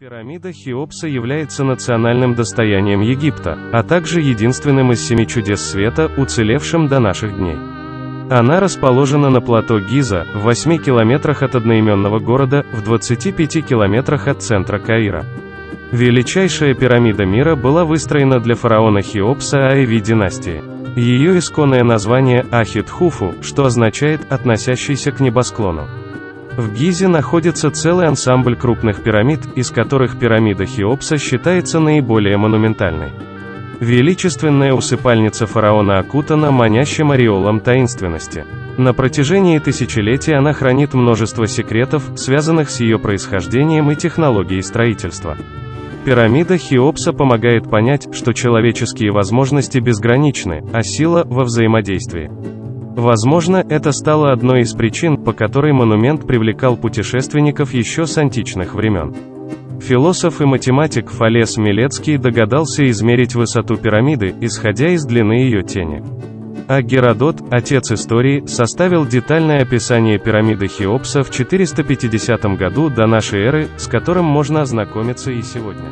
Пирамида Хеопса является национальным достоянием Египта, а также единственным из семи чудес света, уцелевшим до наших дней. Она расположена на плато Гиза, в 8 километрах от одноименного города, в 25 километрах от центра Каира. Величайшая пирамида мира была выстроена для фараона Хеопса Аэви династии. Ее исконное название Ахит-Хуфу, что означает «относящийся к небосклону». В Гизе находится целый ансамбль крупных пирамид, из которых пирамида Хеопса считается наиболее монументальной. Величественная усыпальница фараона окутана манящим ореолом таинственности. На протяжении тысячелетий она хранит множество секретов, связанных с ее происхождением и технологией строительства. Пирамида Хеопса помогает понять, что человеческие возможности безграничны, а сила во взаимодействии. Возможно, это стало одной из причин, по которой монумент привлекал путешественников еще с античных времен. Философ и математик Фалес Милецкий догадался измерить высоту пирамиды, исходя из длины ее тени. А Геродот, отец истории, составил детальное описание пирамиды Хеопса в 450 году до нашей эры, с которым можно ознакомиться и сегодня.